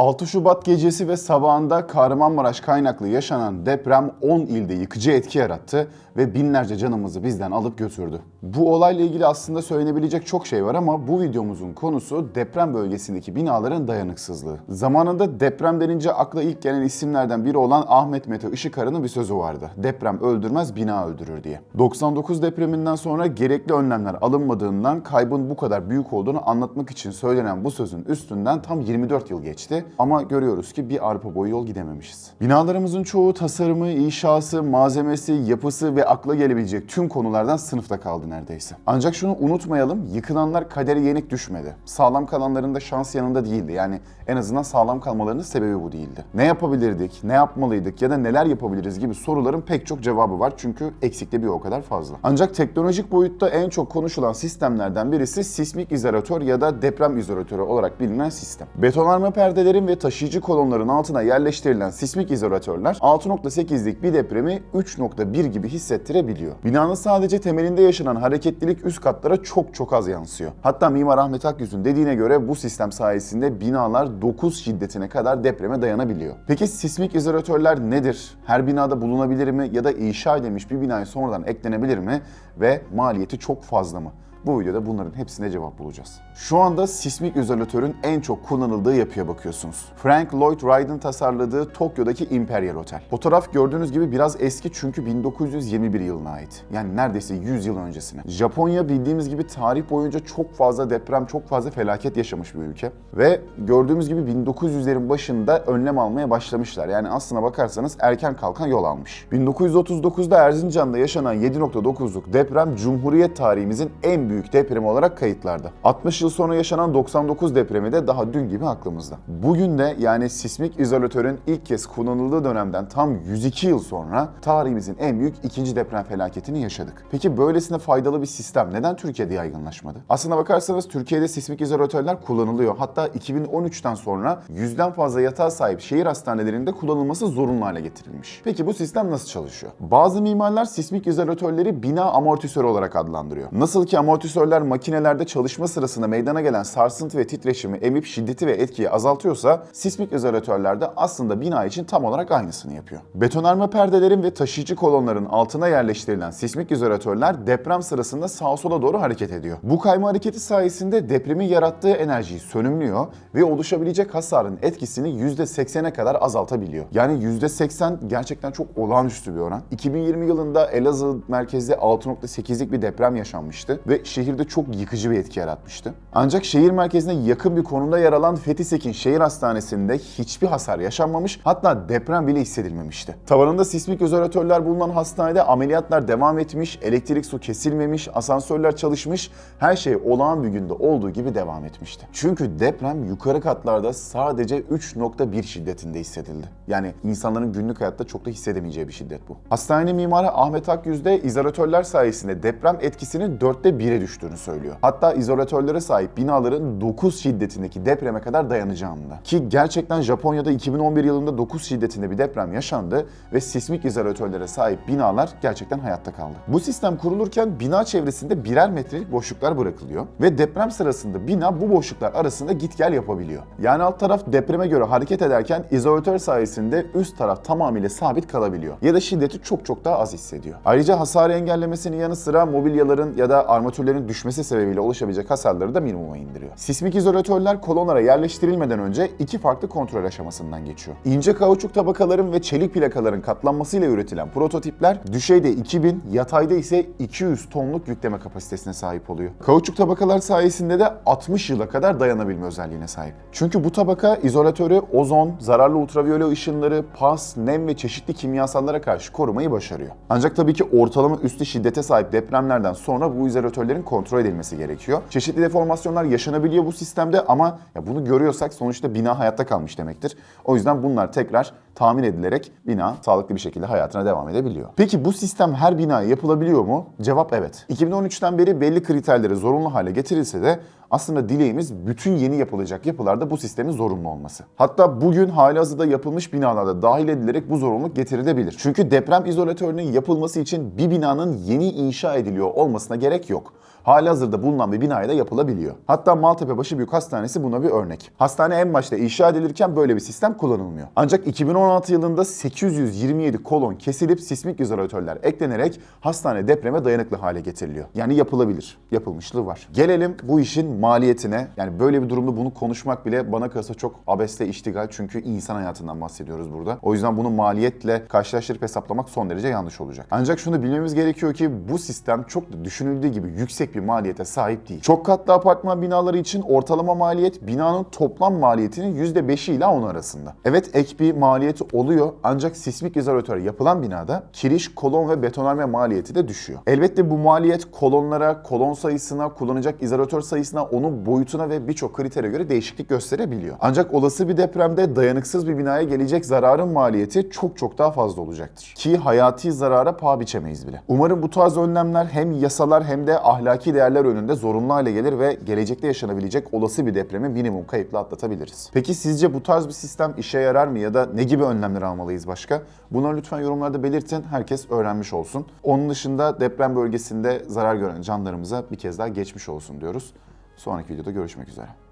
6 Şubat gecesi ve sabahında Kahramanmaraş kaynaklı yaşanan deprem 10 ilde yıkıcı etki yarattı ve binlerce canımızı bizden alıp götürdü. Bu olayla ilgili aslında söylenebilecek çok şey var ama bu videomuzun konusu deprem bölgesindeki binaların dayanıksızlığı. Zamanında deprem denince akla ilk gelen isimlerden biri olan Ahmet Mete Işıkarı'nın bir sözü vardı. Deprem öldürmez, bina öldürür diye. 99 depreminden sonra gerekli önlemler alınmadığından kaybın bu kadar büyük olduğunu anlatmak için söylenen bu sözün üstünden tam 24 yıl geçti. Ama görüyoruz ki bir arpa boyu yol gidememişiz. Binalarımızın çoğu tasarımı, inşası, malzemesi, yapısı ve akla gelebilecek tüm konulardan sınıfta kaldı neredeyse. Ancak şunu unutmayalım, yıkılanlar kaderi yenik düşmedi. Sağlam kalanların da şans yanında değildi. Yani en azından sağlam kalmalarının sebebi bu değildi. Ne yapabilirdik, ne yapmalıydık ya da neler yapabiliriz gibi soruların pek çok cevabı var çünkü eksikte bir o kadar fazla. Ancak teknolojik boyutta en çok konuşulan sistemlerden birisi sismik izolatör ya da deprem izolatörü olarak bilinen sistem. Betonarme perdelerin ve taşıyıcı kolonların altına yerleştirilen sismik izolatörler 6.8'lik bir depremi 3.1 gibi hissettirebiliyor. Binanın sadece temelinde yaşanan hareketlilik üst katlara çok çok az yansıyor. Hatta Mimar Ahmet Akyüz'ün dediğine göre bu sistem sayesinde binalar 9 şiddetine kadar depreme dayanabiliyor. Peki sismik izolatörler nedir? Her binada bulunabilir mi ya da inşa edilmiş bir binaya sonradan eklenebilir mi ve maliyeti çok fazla mı? Bu videoda bunların hepsine cevap bulacağız. Şu anda sismik izolatörün en çok kullanıldığı yapıya bakıyorsunuz. Frank Lloyd Wright'ın tasarladığı Tokyo'daki Imperial Hotel. Fotoğraf gördüğünüz gibi biraz eski çünkü 1921 yılına ait. Yani neredeyse 100 yıl öncesine. Japonya bildiğimiz gibi tarih boyunca çok fazla deprem, çok fazla felaket yaşamış bir ülke. Ve gördüğümüz gibi 1900'lerin başında önlem almaya başlamışlar. Yani aslına bakarsanız erken kalkan yol almış. 1939'da Erzincan'da yaşanan 7.9'luk deprem Cumhuriyet tarihimizin en büyük depremi olarak kayıtlarda. 60 yıl sonra yaşanan 99 depremi de daha dün gibi aklımızda. Bugün de yani sismik izolatörün ilk kez kullanıldığı dönemden tam 102 yıl sonra tarihimizin en büyük ikinci deprem felaketini yaşadık. Peki böylesine faydalı bir sistem neden Türkiye'de yaygınlaşmadı? Aslına bakarsanız Türkiye'de sismik izolatörler kullanılıyor. Hatta 2013'ten sonra yüzden fazla yatağa sahip şehir hastanelerinde kullanılması zorunlu hale getirilmiş. Peki bu sistem nasıl çalışıyor? Bazı mimarlar sismik izolatörleri bina amortisörü olarak adlandırıyor. Nasıl ki amortisörler makinelerde çalışma sırasında meydana gelen sarsıntı ve titreşimi emip şiddeti ve etkiyi azaltıyorsa sismik izolatörler de aslında bina için tam olarak aynısını yapıyor. Betonarme perdelerin ve taşıyıcı kolonların altına yerleştirilen sismik izolatörler deprem sırasında sağa sola doğru hareket ediyor. Bu kayma hareketi sayesinde depremin yarattığı enerjiyi sönümlüyor ve oluşabilecek hasarın etkisini %80'e kadar azaltabiliyor. Yani %80 gerçekten çok olağanüstü bir oran. 2020 yılında Elazığ merkezde 6.8'lik bir deprem yaşanmıştı ve şehirde çok yıkıcı bir etki yaratmıştı. Ancak şehir merkezine yakın bir konumda yer alan Fethi Sekin Şehir Hastanesi'nde hiçbir hasar yaşanmamış hatta deprem bile hissedilmemişti. Tavanında sismik izolatörler bulunan hastanede ameliyatlar devam etmiş, elektrik su kesilmemiş, asansörler çalışmış, her şey olağan bir günde olduğu gibi devam etmişti. Çünkü deprem yukarı katlarda sadece 3.1 şiddetinde hissedildi. Yani insanların günlük hayatta çok da hissedemeyeceği bir şiddet bu. Hastane mimarı Ahmet Akyüz izolatörler sayesinde deprem etkisinin dörtte 1'e düştüğünü söylüyor. Hatta izolatörlere sahip binaların 9 şiddetindeki depreme kadar dayanacağını da. Ki gerçekten Japonya'da 2011 yılında 9 şiddetinde bir deprem yaşandı ve sismik izolatörlere sahip binalar gerçekten hayatta kaldı. Bu sistem kurulurken bina çevresinde birer metrelik boşluklar bırakılıyor ve deprem sırasında bina bu boşluklar arasında git gel yapabiliyor. Yani alt taraf depreme göre hareket ederken izolatör sayesinde üst taraf tamamıyla sabit kalabiliyor ya da şiddeti çok çok daha az hissediyor. Ayrıca hasarı engellemesinin yanı sıra mobilyaların ya da armatürlerin düşmesi sebebiyle oluşabilecek hasarları da minimuma indiriyor. Sismik izolatörler kolonlara yerleştirilmeden önce iki farklı kontrol aşamasından geçiyor. İnce kauçuk tabakaların ve çelik plakaların katlanmasıyla üretilen prototipler düşeyde 2000, yatayda ise 200 tonluk yükleme kapasitesine sahip oluyor. Kauçuk tabakalar sayesinde de 60 yıla kadar dayanabilme özelliğine sahip. Çünkü bu tabaka izolatörü ozon, zararlı ultraviyole ışınları, pas, nem ve çeşitli kimyasallara karşı korumayı başarıyor. Ancak tabii ki ortalama üstü şiddete sahip depremlerden sonra bu izolatörlerin kontrol edilmesi gerekiyor. Çeşitli deformasyonlar yaşanabiliyor bu sistemde ama ya bunu görüyorsak sonuçta bina hayatta kalmış demektir. O yüzden bunlar tekrar tahmin edilerek bina sağlıklı bir şekilde hayatına devam edebiliyor. Peki bu sistem her binaya yapılabiliyor mu? Cevap evet. 2013'ten beri belli kriterleri zorunlu hale getirilse de aslında dileğimiz bütün yeni yapılacak yapılarda bu sistemin zorunlu olması. Hatta bugün halihazırda yapılmış binalarda dahil edilerek bu zorunluluk getirilebilir. Çünkü deprem izolatörünün yapılması için bir binanın yeni inşa ediliyor olmasına gerek yok. Halihazırda bulunan bir binaya da yapılabiliyor. Hatta Maltepe Başıbüyük Hastanesi buna bir örnek. Hastane en başta inşa edilirken böyle bir sistem kullanılmıyor. Ancak 2016 yılında 827 kolon kesilip sismik izolatörler eklenerek hastane depreme dayanıklı hale getiriliyor. Yani yapılabilir. Yapılmışlığı var. Gelelim bu işin maliyetine. Yani böyle bir durumda bunu konuşmak bile bana kalırsa çok abesle iştigal çünkü insan hayatından bahsediyoruz burada. O yüzden bunu maliyetle karşılaştırıp hesaplamak son derece yanlış olacak. Ancak şunu bilmemiz gerekiyor ki bu sistem çok düşünüldüğü gibi yüksek bir maliyete sahip değil. Çok katlı apartman binaları için ortalama maliyet binanın toplam maliyetinin %5'i ile 10 arasında. Evet ek bir maliyeti oluyor ancak sismik izolatör yapılan binada kiriş, kolon ve betonarme maliyeti de düşüyor. Elbette bu maliyet kolonlara, kolon sayısına, kullanacak izolatör sayısına, onun boyutuna ve birçok kritere göre değişiklik gösterebiliyor. Ancak olası bir depremde dayanıksız bir binaya gelecek zararın maliyeti çok çok daha fazla olacaktır. Ki hayati zarara paha biçemeyiz bile. Umarım bu tarz önlemler hem yasalar hem de ahlaki değerler önünde zorunlu hale gelir ve gelecekte yaşanabilecek olası bir depremi minimum kayıpla atlatabiliriz. Peki sizce bu tarz bir sistem işe yarar mı ya da ne gibi önlemler almalıyız başka? Bunları lütfen yorumlarda belirtin. Herkes öğrenmiş olsun. Onun dışında deprem bölgesinde zarar gören canlarımıza bir kez daha geçmiş olsun diyoruz. Sonraki videoda görüşmek üzere.